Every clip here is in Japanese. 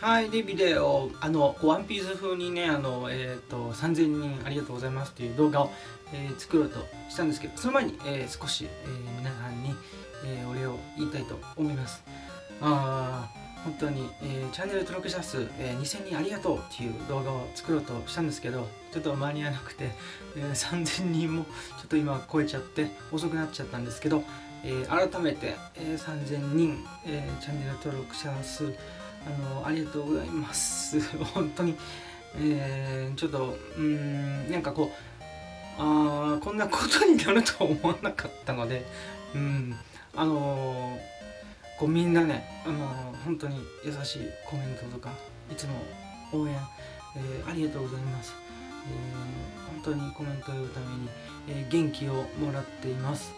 はい、で、ビデオ、あの、ワンピース風にね、あの、えっ、ー、と、3000人ありがとうございますっていう動画を、えー、作ろうとしたんですけど、その前に、えー、少し、えー、皆さんに、えー、お礼を言いたいと思います。あ本当に、えー、チャンネル登録者数、えー、2000人ありがとうっていう動画を作ろうとしたんですけど、ちょっと間に合わなくて、えー、3000人もちょっと今超えちゃって遅くなっちゃったんですけど、えー、改めて、えー、3000人、えー、チャンネル登録者数、あのありがとうございます。本当に、えー、ちょっとうんなんかこうあこんなことになるとは思わなかったのでうんあのー、こうみんなね、あのー、本当に優しいコメントとかいつも応援、えー、ありがとうございます、えー、本当にコメントを言うために、えー、元気をもらっています、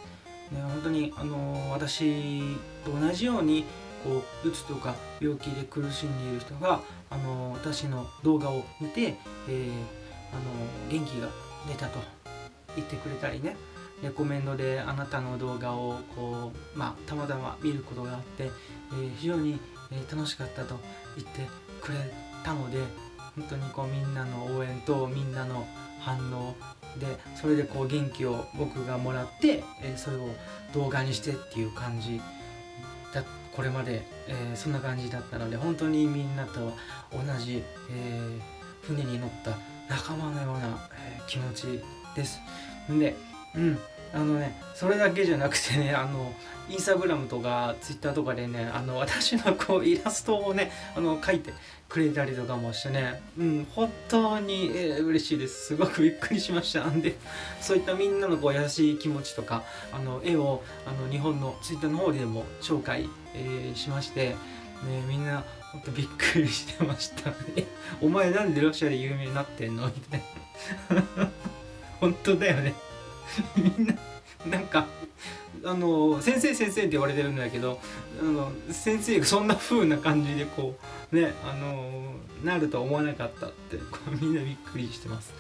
ね、本当に、あの私と同じようにこううつとか病気で苦しんでいる人があの私の動画を見て、えー、あの元気が出たと言ってくれたりね。レコメンドであなたの動画をこう、まあ、たまたま見ることがあって、えー、非常に、楽しかったと言ってくれたので本当にこうみんなの応援とみんなの反応でそれでこう元気を僕がもらって、えー、それを動画にしてっていう感じだった。これまで、えー、そんな感じだったので本当にみんなと同じ、えー、船に乗った仲間のような、えー、気持ちです。でうん。あのねそれだけじゃなくてね あのインスタグラムとかツイッターとかでねあの私のこうイラストをねあの描いてくれたりとかもしてねうん本当に、えー、嬉しいです。すごくびっくりしました。んでそういったみんなのこう優しい気持ちとかあの絵をあの日本のツイッターの方でも紹介、えー、しましてねみんなほんとびっくりしてました お前なんでロシアで有名になってんの？みたいな。本当だよね。みんななんかあの先生先生って言われてるんだけどあの先生がそんな風な感じでこうねあのなるとは思わなかったってこうみんなびっくりしてます。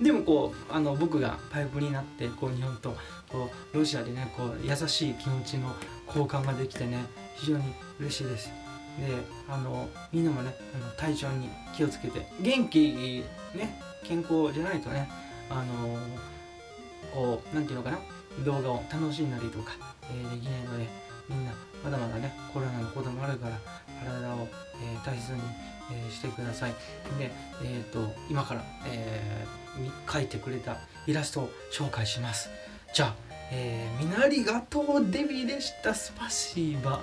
でもこうあの僕がパイプになってこう日本とこうロシアでねこう優しい気持ちの交換ができてね非常に嬉しいです。であのみんなもねあの体調に気をつけて元気ね健康じゃないとねあのこう何て言うのかな動画を楽しんだりとか、えー、できないのでみんなまだまだねコロナのこともあるから体を、えー、大切に、えー、してください。で、えーと、今から、えー、描いてくれたイラストを紹介します。じゃあ、えー、みなりがとうデビでした。スパシーバ